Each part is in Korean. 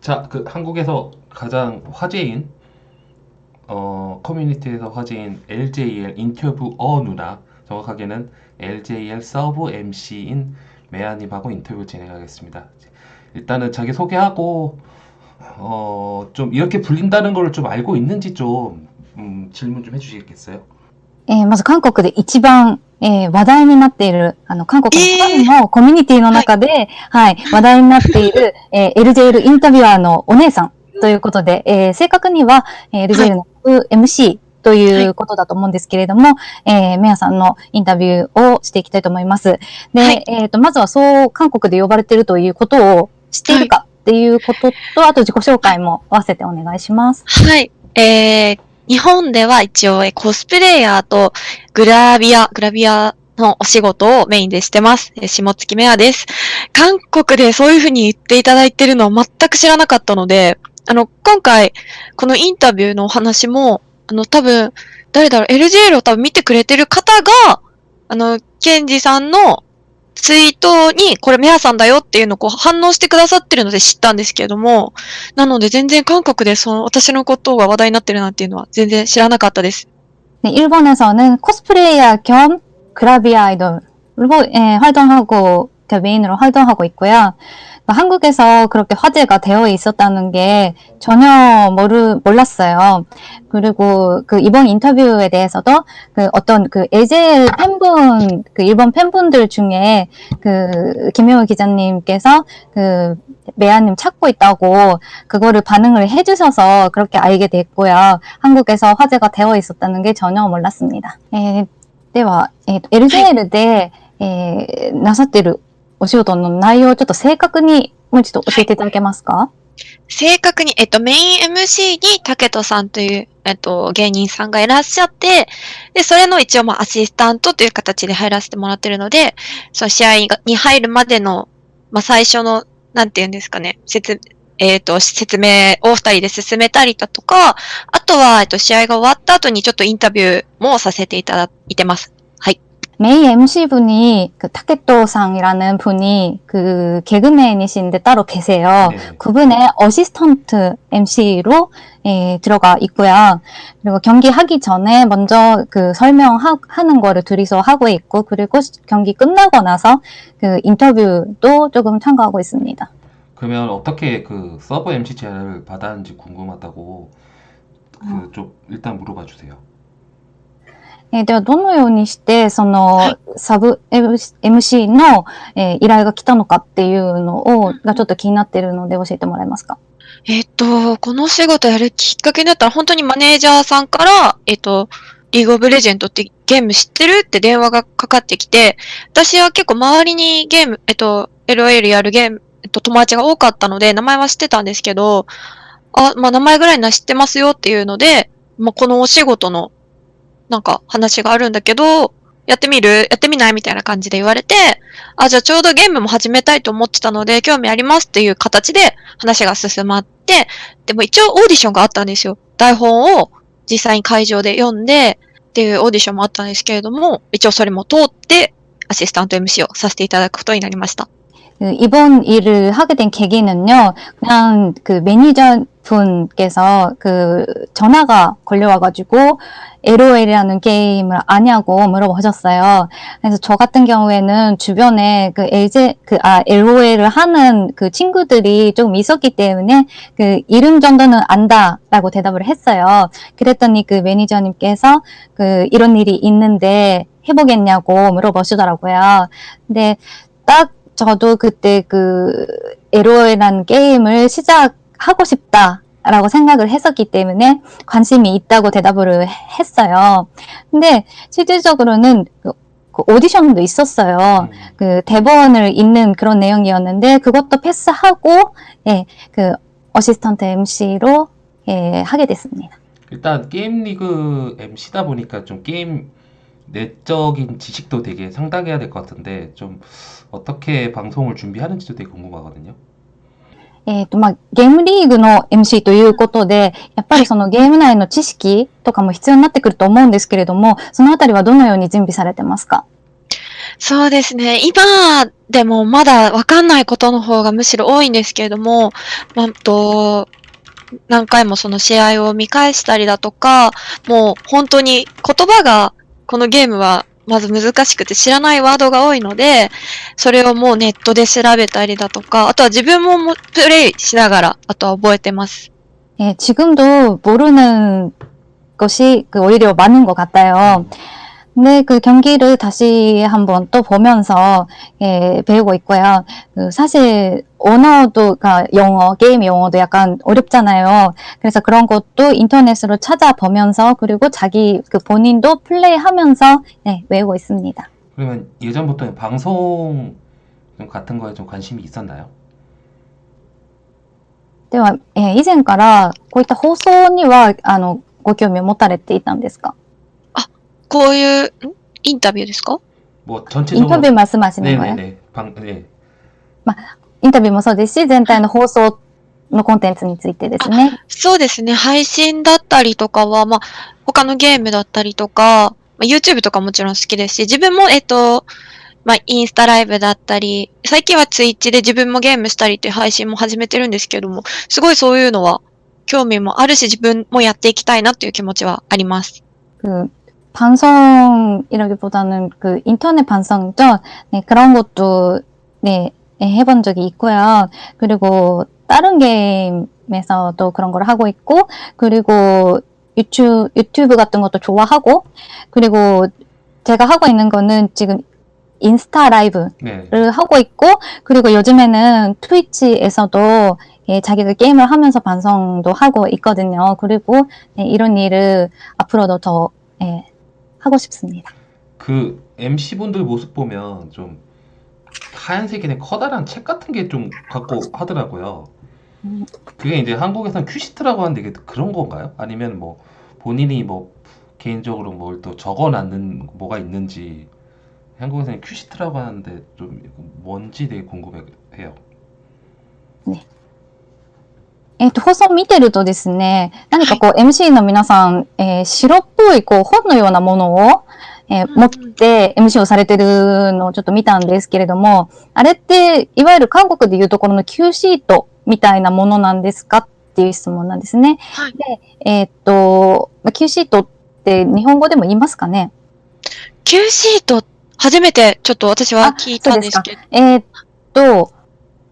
자, 그 한국에서 가장 화제인 어, 커뮤니티에서 화제인 LJL 인터뷰 어 누나 정확하게는 LJL 서브 MC인 메아님하고 인터뷰 진행하겠습니다. 일단은 자기 소개하고 어, 좀 이렇게 불린다는 걸 좀 알고 있는지 좀 음, 질문 좀 해주시겠어요? えーまず韓国で一番、 えー話題になっている、あの、韓国のファンのコミュニティの中で、はい、話題になっている、えー LJL インタビュアーのお姉さんということで、えー正確には、えー LJL の MC ということだと思うんですけれども、えーメアさんのインタビューをしていきたいと思います。で、はいえっ、と、まずはそう、韓国で呼ばれているということを知っているかっていうことと、あと自己紹介も合わせてお願いします。はい。えー、日本では一応コスプレイヤーとグラビア、グラビアのお仕事をメインでしてます。下月メアです。韓国でそういうふうに言っていただいてるのは全く知らなかったので、あの、今回、このインタビューのお話も、あの、多分、誰だろう、LJL を多分見てくれてる方が、あの、ケンジさんのツイートに、これメアさんだよっていうのをこう反応してくださってるので知ったんですけれども、なので全然韓国でその私のことが話題になってるなんていうのは全然知らなかったです。 네, 일본에서는 코스프레이어 겸 그라비아 아이돌로 예, 활동하고 그 메인으로 활동하고 있고요. 한국에서 그렇게 화제가 되어 있었다는 게 전혀 모르, 몰랐어요. 그리고 그 이번 인터뷰에 대해서도 그 어떤 그 LJL 팬분, 그 일본 팬분들 중에 그 김효우 기자님께서 그 메아님 찾고 있다고 그거를 반응을 해주셔서 그렇게 알게 됐고요. 한국에서 화제가 되어 있었다는 게 전혀 몰랐습니다. 에, では、えーと LJL で、えーなさっている お仕事の内容をちょっと正確にもう一度教えていただけますか、正確に、えっと、メイン MC に竹人さんという、えっと、芸人さんがいらっしゃって、で、それの一応、まあ、アシスタントという形で入らせてもらってるので、その試合に入るまでの、まあ、最初の、なんて言うんですかね、説、えっと、説明を二人で進めたりだとか、あとは、えっと、試合が終わった後にちょっとインタビューもさせていただいてます。 메인 MC분이 그 타케토상이라는 분이 그 개그맨이신데 따로 계세요. 네. 그분의 assistant MC로 예, 들어가 있고요. 그리고 경기 하기 전에 먼저 그 설명하는 거를 둘이서 하고 있고, 그리고 시- 경기 끝나고 나서 그 인터뷰도 조금 참가하고 있습니다. 그러면 어떻게 그 서브 MC 제안을 받았는지 궁금하다고 그좀 일단 물어봐 주세요. えーでは、どのようにして、その、サブ MC の、えー依頼が来たのかっていうのを、がちょっと気になっているので教えてもらえますか？えっと、この仕事やるきっかけになったら、本当にマネージャーさんから、えっと、リーグオブレジェンドってゲーム知ってるって電話がかかってきて、私は結構周りにゲーム、えっと、LOL やるゲーム、えっと、友達が多かったので、名前は知ってたんですけど、あ、まあ、名前ぐらいなら知ってますよっていうので、まあ、このお仕事の、なんか話があるんだけど、やってみる？やってみない？みたいな感じで言われて、あ、じゃあちょうどゲームも始めたいと思ってたので、興味ありますっていう形で話が進まって、でも一応オーディションがあったんですよ。台本を実際に会場で読んで、っていうオーディションもあったんですけれども、一応それも通って、アシスタント MC をさせていただくことになりました。 그 이번 일을 하게 된 계기는요, 그냥 그 매니저 분께서 그 전화가 걸려와가지고 LOL이라는 게임을 아냐고 물어보셨어요. 그래서 저 같은 경우에는 주변에 그 LG, 그, 아, LOL을 하는 그 친구들이 조금 있었기 때문에 그 이름 정도는 안다라고 대답을 했어요. 그랬더니 그 매니저님께서 그 이런 일이 있는데 해보겠냐고 물어보시더라고요. 근데 딱 저도 그때 그 LOL이라는 게임을 시작하고 싶다 라고 생각을 했었기 때문에 관심이 있다고 대답을 했어요. 근데 실질적으로는 그, 그 오디션도 있었어요. 음, 그 대본을 읽는 그런 내용이었는데 그것도 패스하고 예, 그 어시스턴트 MC로 예, 하게 됐습니다. 일단 게임 리그 MC다 보니까 좀 게임 내적인 지식도 되게 상당해야 될 것 같은데 좀 어떻게 방송을 준비하는지도 되게 궁금하거든요. えっ、と、まあ、ゲームリーグの MC ということで、やっぱりそのゲーム内の知識とかも必要になってくると思うんですけれども、そのあたりはどのように準備されてますか そうですね。今でもまだわかんないことの方がむしろ多いんですけれども、まあ、と、何回もその試合を見返したりだとか、もう本当に言葉がこのゲームは まず難しくて知らないワードが多いので、それをもうネットで調べたりだとか、あとは自分ももプレイしながら、あとは覚えてます。 예, 지금도 모르는 것이 그 오히려 많은 것 같아요. 근데 그 경기를 다시 한번 또 보면서 예, 배우고 있고요. 그 사실 언어도 그러니까 영어 게임 영어도 약간 어렵잖아요. 그래서 그런 것도 인터넷으로 찾아보면서 그리고 자기 그 본인도 플레이하면서 네, 외우고 있습니다. 그러면 예전부터 방송 좀 같은 거에 좀 관심이 있었나요? では、えー以前からこういった放送にはあのご興味を持たれていたんですか こういう、んインタビューですか 뭐 전체적으로 인터뷰 말씀하시는 거예요? 네네네 방 네. インタビューもそうですし、全体の放送のコンテンツについてですね。そうですね。配信だったりとかは、まあ、他のゲームだったりとか、まあ、YouTube とかもちろん好きですし、自分も、えっと、まあ、インスタライブだったり、最近は Twitch で自分もゲームしたりっていう配信も始めてるんですけども、すごいそういうのは興味もあるし、自分もやっていきたいなっていう気持ちはあります。 그 방송이라기보다는 그 인터넷 방송이죠. 네, 그런 것도 네, 네, 해본 적이 있고요. 그리고 다른 게임에서도 그런 걸 하고 있고, 그리고 유튜브, 유튜브 같은 것도 좋아하고, 그리고 제가 하고 있는 거는 지금 인스타 라이브 네. 를 하고 있고 그리고 요즘에는 트위치에서도 예, 자기가 게임을 하면서 방송도 하고 있거든요. 그리고 예, 이런 일을 앞으로도 더 예, 하고 싶습니다. 그 MC분들 모습 보면 좀 하얀색이 된 커다란 책 같은 게 좀 갖고 하더라고요. 음. 그게 이제 한국에서는 큐시트라고 하는데 이게 그런 건가요? 아니면 뭐 본인이 뭐 개인적으로 뭘 또 적어놨는 뭐가 있는지 한국에서는 큐시트라고 하는데 좀 뭔지 되게 궁금해요. えっと、放送を見てるとですね、何かこう MC の皆さん、えー白っぽいこう本のようなものを、えーうん持って MC をされてるのをちょっと見たんですけれども、あれっていわゆる韓国でいうところの Q シートみたいなものなんですかっていう質問なんですね。はい。で、えーっと、まあ Q シートって日本語でも言いますかね。Q シート、初めてちょっと私は聞いたんですけど、えーっと、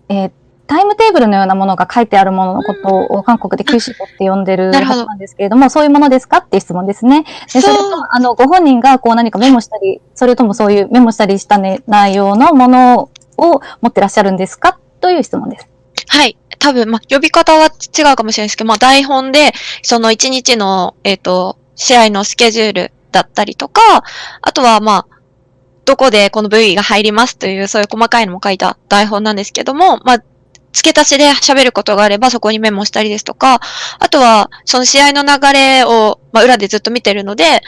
えータイムテーブルのようなものが書いてあるもののことを韓国でシートって呼んでるはずなんですけれども、そういうものですかっていう質問ですね。で、それと、あの、ご本人がこう何かメモしたり、それともそういうメモしたりした、ね、内容のものを持ってらっしゃるんですか？という質問です。はい。多分、まあ、呼び方は違うかもしれないですけど、まあ、台本で、その一日の、えっ、と、試合のスケジュールだったりとか、あとは、まあ、どこでこの部位が入りますという、そういう細かいのも書いた台本なんですけども、まあ、付け足しで喋ることがあれば、そこにメモしたりですとか、あとは、その試合の流れを、まあ、裏でずっと見てるので、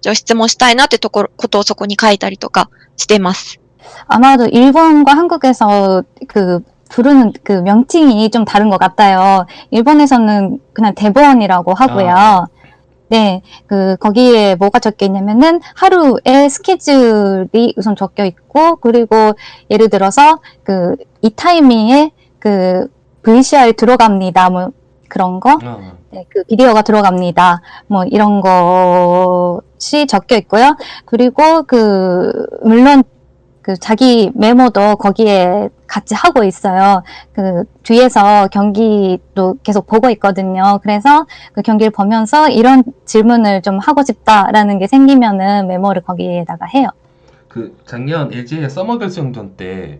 じゃあ質問したいなってところ、ことをそこに書いたりとかしています。 아마도 일본과 한국에서 그 부르는 그 명칭이 좀 다른 것 같아요. 일본에서는 그냥 대본이라고 하고요. 아. 네, 그 거기에 뭐가 적혀 있냐면은 하루의 스케줄이 우선 적혀 있고 그리고 예를 들어서 그 이 타이밍에 그 VCR 들어갑니다. 뭐 그런 거. 어, 네, 그 비디오가 들어갑니다. 뭐 이런 것이 적혀 있고요. 그리고 그 물론 그 자기 메모도 거기에 같이 하고 있어요. 그 뒤에서 경기도 계속 보고 있거든요. 그래서 그 경기를 보면서 이런 질문을 좀 하고 싶다라는 게 생기면은 메모를 거기에다가 해요. 그 작년 LG의 서머 결승전 때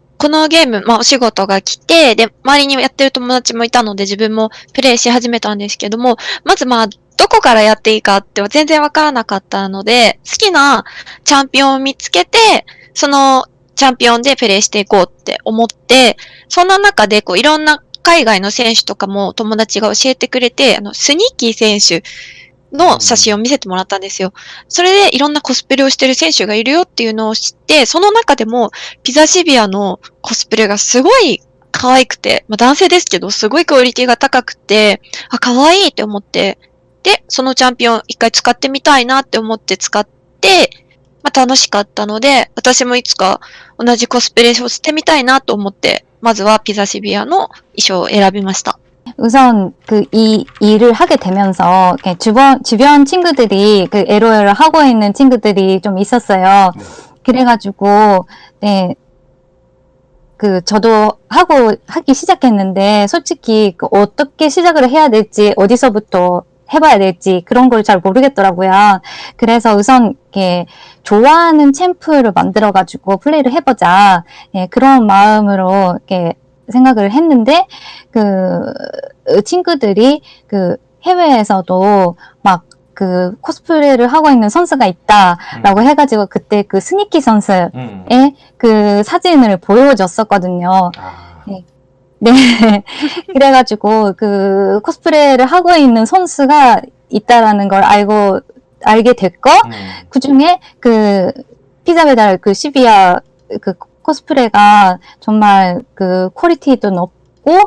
このゲーム、まあお仕事が来て、で、周りにやってる友達もいたので自分もプレイし始めたんですけども、まずまあ、どこからやっていいかっては全然わからなかったので、好きなチャンピオンを見つけて、そのチャンピオンでプレイしていこうって思って、そんな中で、こう、いろんな海外の選手とかも友達が教えてくれて、あの、スニーキー選手の写真を見せてもらったんですよ。それでいろんなコスプレをしてる選手がいるよっていうのを知って、その中でも、ピザシビアのコスプレがすごい可愛くて、まあ男性ですけど、すごいクオリティが高くて、あ、可愛いって思って、で、そのチャンピオン一回使ってみたいなって思って使って、まあ楽しかったので、私もいつか同じコスプレをしてみたいなと思って、まずはピザシビアの衣装を選びました。 우선 그 이 일을 하게 되면서 주변 주변 친구들이 그 LOL을 하고 있는 친구들이 좀 있었어요. 네. 그래가지고 네. 그 저도 하고 하기 시작했는데 솔직히 그 어떻게 시작을 해야 될지 어디서부터 해봐야 될지 그런 걸 잘 모르겠더라고요. 그래서 우선 이렇게 좋아하는 챔프를 만들어가지고 플레이를 해보자 예, 그런 마음으로 이렇게 생각을 했는데 그 친구들이 그 해외에서도 막 그 코스프레를 하고 있는 선수가 있다라고 음. 해가지고 그때 그 스니키 선수의 음. 그 사진을 보여줬었거든요. 아, 네. 그래가지고 그 코스프레를 하고 있는 선수가 있다라는 걸 알고 알게 됐고 음. 그 중에 그 피자 배달 그 시비아 그 코스프레가 정말 그 퀄리티도 높고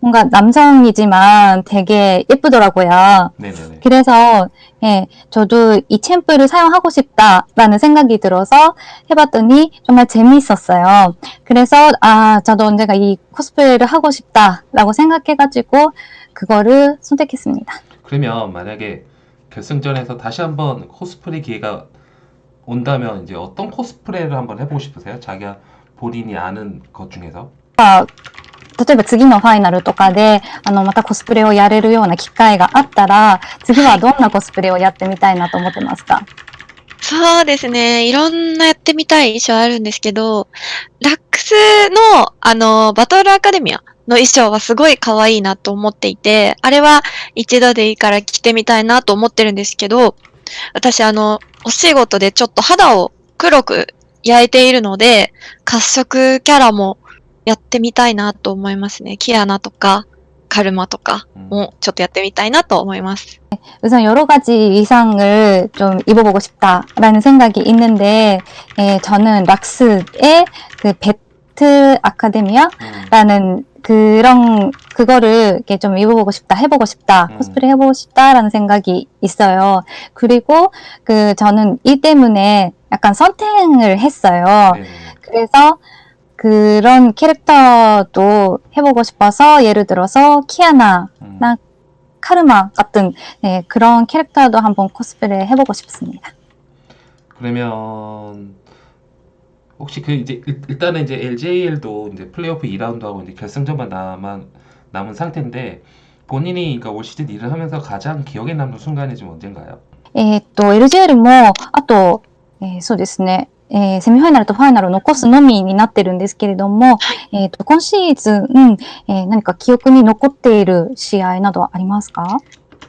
뭔가 남성이지만 되게 예쁘더라고요. 네네네. 그래서 예, 저도 이 챔프를 사용하고 싶다라는 생각이 들어서 해봤더니 정말 재미있었어요. 그래서 아, 저도 언젠가 이 코스프레를 하고 싶다라고 생각해가지고 그거를 선택했습니다. 그러면 만약에 결승전에서 다시 한번 코스프레 기회가 온다면 이제 어떤 코스프레를 한번 해보고 싶으세요? 자기가 본인이 아는 것 중에서? 例えば次のファイナルとかで、あの、またコスプレをやれるような機会があったら、次はどんなコスプレをやってみたいなと思ってますか？そうですね。いろんなやってみたい衣装あるんですけど、ラックスの、あの、バトルアカデミアの衣装はすごい可愛いなと思っていて、あれは一度でいいから着てみたいなと思ってるんですけど、私あの、お仕事でちょっと肌を黒く焼いているので、褐色キャラもやってみたいなと思いますね。キアナとか、カルマとか 음. もちょっとやってみたいなと思います。 우선 여러 가지 의상을 좀 입어보고 싶다라는 생각이 있는데, 예, 저는 락스의 그 배틀 아카데미아라는 음. 그런, 그거를 이렇게 좀 입어보고 싶다, 해보고 싶다, 음. 코스프레 해보고 싶다라는 생각이 있어요. 그리고 그 저는 이 때문에 약간 선택을 했어요. 네네네. 그래서 그런 캐릭터도 해보고 싶어서 예를 들어서 키아나, 음. 나- 카르마 같은 네, 그런 캐릭터도 한번 코스프레 해보고 싶습니다. 그러면 혹시 그 이제 일- 일단은 이제 LJL도 이제 플레이오프 2라운드 하고 이제 결승전만 남은 남은 상태인데 본인이 그러니까 올 시즌 일을 하면서 가장 기억에 남는 순간이 좀 언젠가요? えーっと、LGL も、あと、えーそうですね、 えーセミファイナルとファイナルを残すのみになってるんですけれども、えーっと、今シーズン、えー何か記憶に残っている試合などはありますか？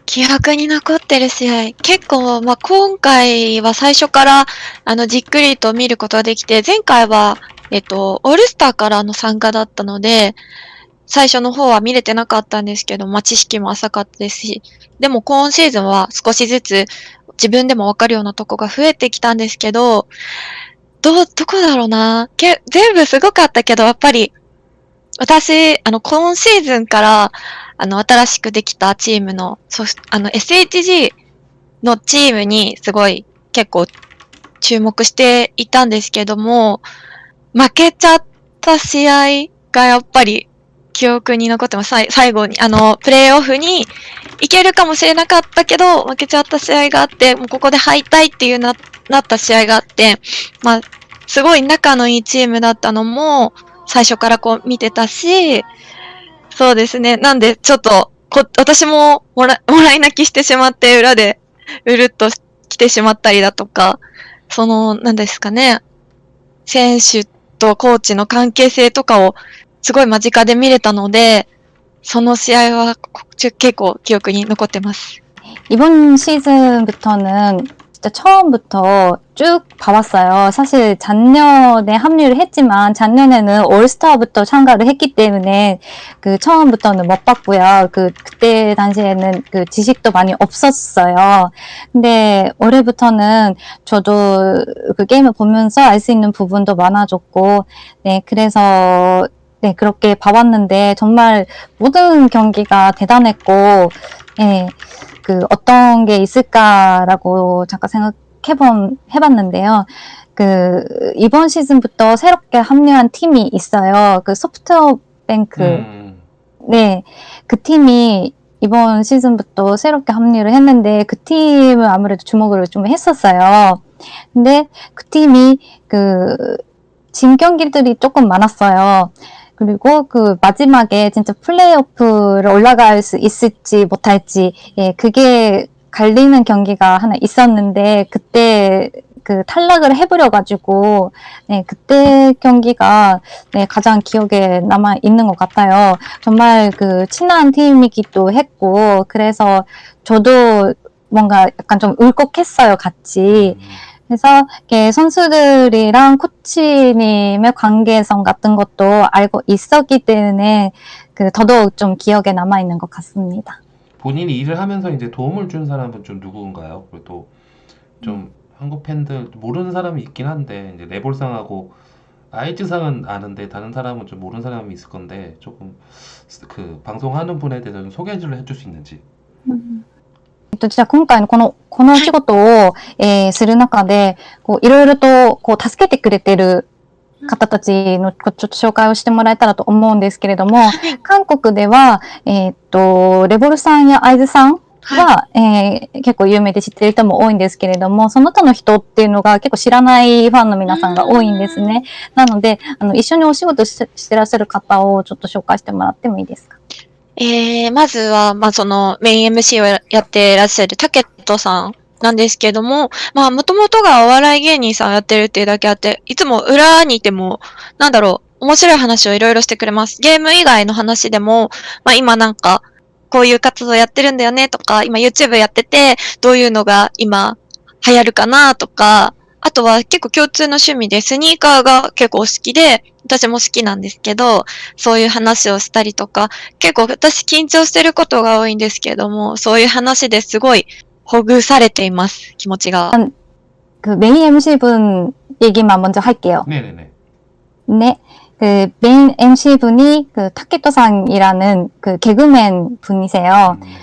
記憶に残ってる試合。結構、まあ、今回は最初から、あの、じっくりと見ることができて、前回は、えっと、オールスターからの参加だったので、最初の方は見れてなかったんですけど、まあ、知識も浅かったですし、でも今シーズンは少しずつ自分でもわかるようなとこが増えてきたんですけど、ど、どこだろうな。け全部すごかったけど、やっぱり、私、あの、今シーズンから、あの、新しくできたチームの、そし、あの、SHG のチームにすごい結構注目していたんですけども、負けちゃった試合がやっぱり記憶に残ってます。最後に、あの、プレイオフに行けるかもしれなかったけど、負けちゃった試合があって、もうここで敗退っていうな、なった試合があって、まあ、すごい仲のいいチームだったのも、最初からこう見てたし、そうですね。なんで、ちょっと、こ、私ももら、もらい泣きしてしまって、裏で、うるっと来てしまったりだとか、その、なんですかね、選手とコーチの関係性とかを、すごい間近で見れたので、その試合はこち結構記憶に残ってます。 이번 시즌부터는 진짜 처음부터 쭉 봐왔어요. 사실 작년에 합류를 했지만 작년에는 올스타부터 참가를 했기 때문에 그 처음부터는 못 봤고요. 그 그때 당시에는 그 지식도 많이 없었어요. 근데 올해부터는 저도 그 게임을 보면서 알 수 있는 부분도 많아졌고, 네 그래서 네 그렇게 봐왔는데 정말 모든 경기가 대단했고, 예. 그 어떤 게 있을까라고 잠깐 생각해본 해봤는데요. 그 이번 시즌부터 새롭게 합류한 팀이 있어요. 그 소프트뱅크 음, 네, 그 팀이 이번 시즌부터 새롭게 합류를 했는데 그 팀을 아무래도 주목을 좀 했었어요. 근데 그 팀이 그 진 경기들이 조금 많았어요. 그리고 그 마지막에 진짜 플레이오프를 올라갈 수 있을지 못할지 예, 그게 갈리는 경기가 하나 있었는데 그때 그 탈락을 해버려 가지고 네, 그때 경기가 네, 가장 기억에 남아 있는 것 같아요. 정말 그 친한 팀이기도 했고 그래서 저도 뭔가 약간 좀 울컥했어요, 같이. 음. 그래서 선수들이랑 코치님의 관계성 같은 것도 알고 있었기 때문에 그 더더욱 좀 기억에 남아 있는 것 같습니다. 본인이 일을 하면서 이제 도움을 준 사람은 좀 누군가요? 그리고 또좀 한국 팬들 모르는 사람이 있긴 한데 이제 레볼상하고 아이즈상은 아는데 다른 사람은 좀 모르는 사람이 있을 건데 조금 그 방송하는 분에 대해서 좀 소개를 해줄 수 있는지. えっと、じゃあ今回のこの、このお仕事を、えーする中で、こう、いろいろと、こう、助けてくれてる方たちの、ちょっと紹介をしてもらえたらと思うんですけれども、韓国では、えーっと、レボルさんやアイズさんは、えー結構有名で知ってる人も多いんですけれども、その他の人っていうのが結構知らないファンの皆さんが多いんですね。なので、あの、一緒にお仕事ししてらっしゃる方をちょっと紹介してもらってもいいですか？えー、まずは、まあ、その、メイン MC をやってらっしゃるタケットさんなんですけども、まあ、もともとがお笑い芸人さんをやってるっていうだけあって、いつも裏にいても、なんだろう、面白い話をいろいろしてくれます。ゲーム以外の話でも、まあ、今なんか、こういう活動やってるんだよねとか、今 YouTube やってて、どういうのが今流行るかなとか、あとは結構共通の趣味でスニーカーが結構好きで、私も好きなんですけど、そういう話をしたりとか、結構私緊張してることが多いんですけども、そういう話ですごいほぐされています、気持ちが。 그 메인 MC분 얘기만 먼저 할게요. 네네네. 네. 그 메인 MC분이 그 타케토상이라는 그 개그맨 분이세요. 음,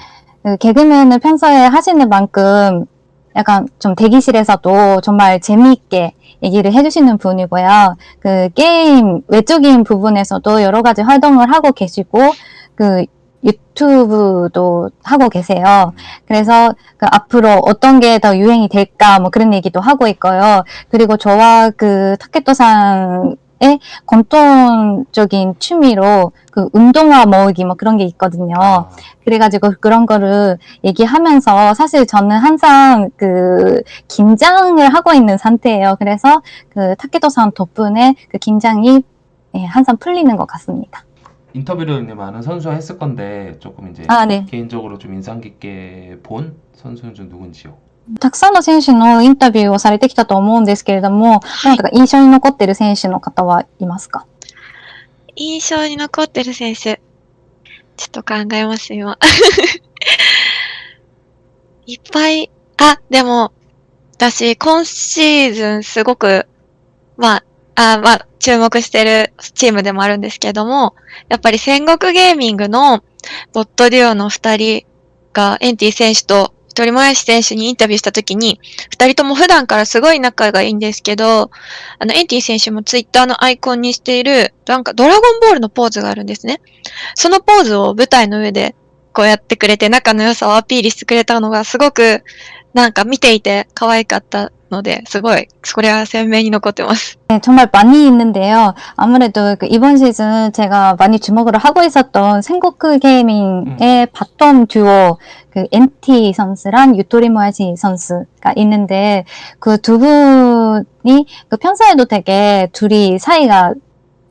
그 개그맨을 평소에 하시는 만큼 약간 좀 대기실에서도 정말 재미있게 얘기를 해주시는 분이고요. 그 게임 외적인 부분에서도 여러 가지 활동을 하고 계시고, 그 유튜브도 하고 계세요. 그래서 그 앞으로 어떤 게 더 유행이 될까 뭐 그런 얘기도 하고 있고요. 그리고 저와 그 타케토상의 공통적인 취미로 그 운동화 모으기 뭐 그런 게 있거든요. 아, 그래가지고 그런 거를 얘기하면서 사실 저는 항상 그 긴장을 하고 있는 상태예요. 그래서 그 타케토상 덕분에 그 긴장이 예, 항상 풀리는 것 같습니다. 인터뷰를 이제 많은 선수와 했을 건데 조금 이제 아, 네. 개인적으로 좀 인상 깊게 본 선수는 좀 누군지요? たくさんの選手のインタビューをされてきたと思うんですけれども、なんか印象に残っている選手の方はいますか？印象に残ってる選手。ちょっと考えます、今。いっぱい、あ、でも、私、今シーズンすごく、まあ、あまあ、注目してるチームでもあるんですけども、やっぱり戦国ゲーミングのボットデュオの二人が、エンティ選手と鳥もやし選手にインタビューしたときに、二人とも普段からすごい仲がいいんですけど、あの、エンティ選手もツイッターのアイコンにしている、なんかドラゴンボールのポーズがあるんですね。そのポーズを舞台の上でこうやってくれて仲の良さをアピールしてくれたのがすごくなんか見ていて可愛かったので、すごい、それは鮮明に残ってます。 네, 정말 많이 있는데요. 아무래도 그 이번 시즌 제가 많이 주목을 하고 있었던 생고크 게이밍의 바텀 듀오 그 NT 선수랑 유토리 모야시 선수가 있는데 그 두 분이 그 평소에도 되게 둘이 사이가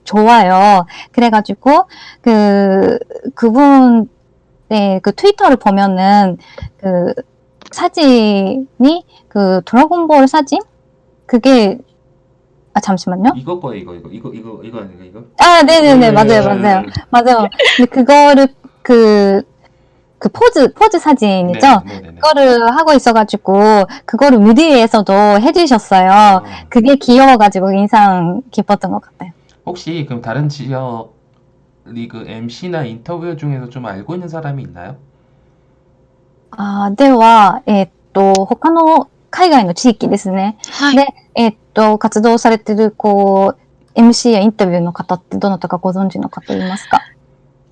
좋아요. 그래가지고 그 그분 네, 그 트위터를 보면은 그 사진이 그 드래곤볼 사진? 그게 아 잠시만요. 이거 거예요, 이거, 이거, 이거, 이거, 이거 아닌가, 이거? 아, 네네네, 맞아요, 네, 맞아요, 네, 맞아요. 근데 그거를 그, 그 포즈, 포즈 사진이죠? 네, 네, 네. 그거를 하고 있어가지고, 그거를 무대에서도 해주셨어요. 어, 그게 귀여워가지고 인상 깊었던 것 같아요. 혹시 그럼 다른 지역 리그 MC나 인터뷰 중에서 좀 알고 있는 사람이 있나요? あでは、えっと、他の海外の地域ですね。はい、で、えっと、活動されてる、こう、MC やインタビューの方ってどなたかご存知の方いますか？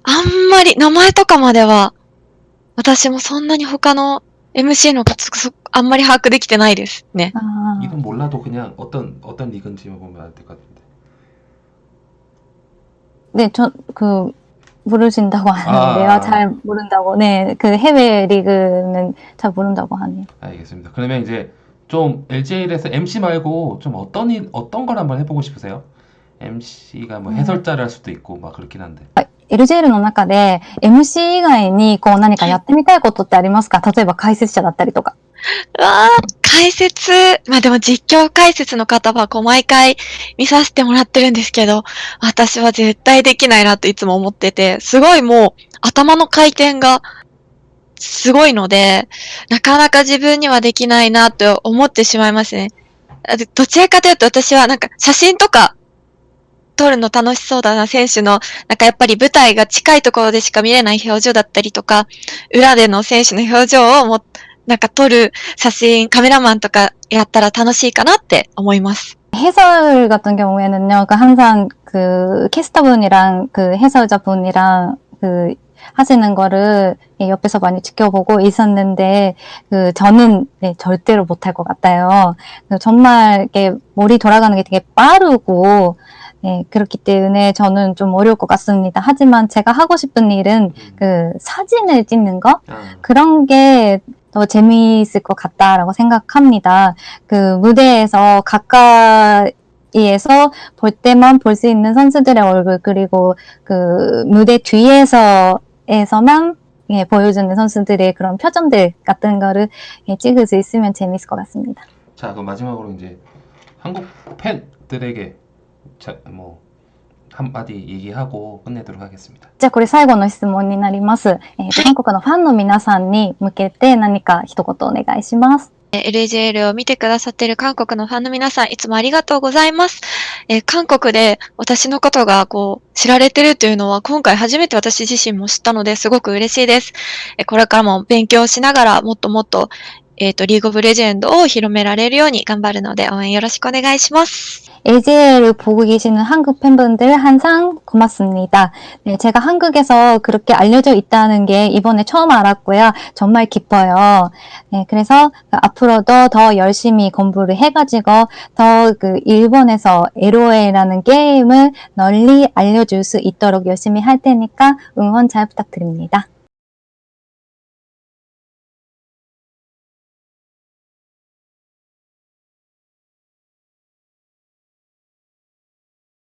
あんまり、名前とかまでは、私もそんなに他の MC の方、あんまり把握できてないですね。で、ちょ 라, 모르신다고 하는데요. 아. 잘 모른다고. 네, 그 해외 리그는 잘 모른다고 하네요. 알겠습니다. 그러면 이제 좀 LJL에서 MC 말고 좀 어떤 일, 어떤 걸 한번 해보고 싶으세요? MC가 뭐 음. 해설자를 할 수도 있고 막 그렇긴 한데. LJL の中で MC 以外にこう何かやってみたいことってありますか例えば解説者だったりとか。 わー解説、まあでも実況解説の方はこう毎回見させてもらってるんですけど、私は絶対できないなといつも思ってて、すごいもう頭の回転がすごいので、なかなか自分にはできないなと思ってしまいますね。どちらかというと私はなんか写真とか撮るの楽しそうだな、選手の、なんかやっぱり舞台が近いところでしか見れない表情だったりとか、裏での選手の表情をもなんか撮る写真、カメラマンとかやったら楽しいかなって思います。 해설 같은 경우에는요, 그 항상 그 캐스터분이랑 그 해설자분이랑 그 하시는 거를 예, 옆에서 많이 지켜보고 있었는데, 그 저는 네, 절대로 못할 것 같아요. 그 정말 이렇게 머리 돌아가는 게 되게 빠르고, 예, 그렇기 때문에 저는 좀 어려울 것 같습니다. 하지만 제가 하고 싶은 일은 음. 그 사진을 찍는 거? 아, 그런 게 더 재미있을 것 같다라고 생각합니다. 그 무대에서 가까이 에서 볼 때만 볼 수 있는 선수들의 얼굴 그리고 그 무대 뒤에서에서만 예, 보여주는 선수들의 그런 표정들 같은 거를 예, 찍을 수 있으면 재미있을 것 같습니다. 자, 그럼 마지막으로 이제 한국 팬들에게 자, 뭐 한마디 얘기하고 끝내도록 하겠습니다. じゃあこれ最後の質問になります。えーと韓国のファンの皆さんに向けて何か一言お願いします。えー LJL を見てくださっている韓国のファンの皆さん、いつもありがとうございます。えー韓国で私のことがこう知られてるというのは今回初めて私自身も知ったのですごく嬉しいです。えーこれからも勉強しながらもっともっとえっ、と、リーグオブレジェンドを広められるように頑張るので応援よろしくお願いします。 LGL을 보고 계시는 한국 팬분들 항상 고맙습니다. 네, 제가 한국에서 그렇게 알려져 있다는 게 이번에 처음 알았고요. 정말 기뻐요. 네, 그래서 앞으로도 더 열심히 공부를 해가지고 더 그 일본에서 LOL이라는 게임을 널리 알려줄 수 있도록 열심히 할 테니까 응원 잘 부탁드립니다.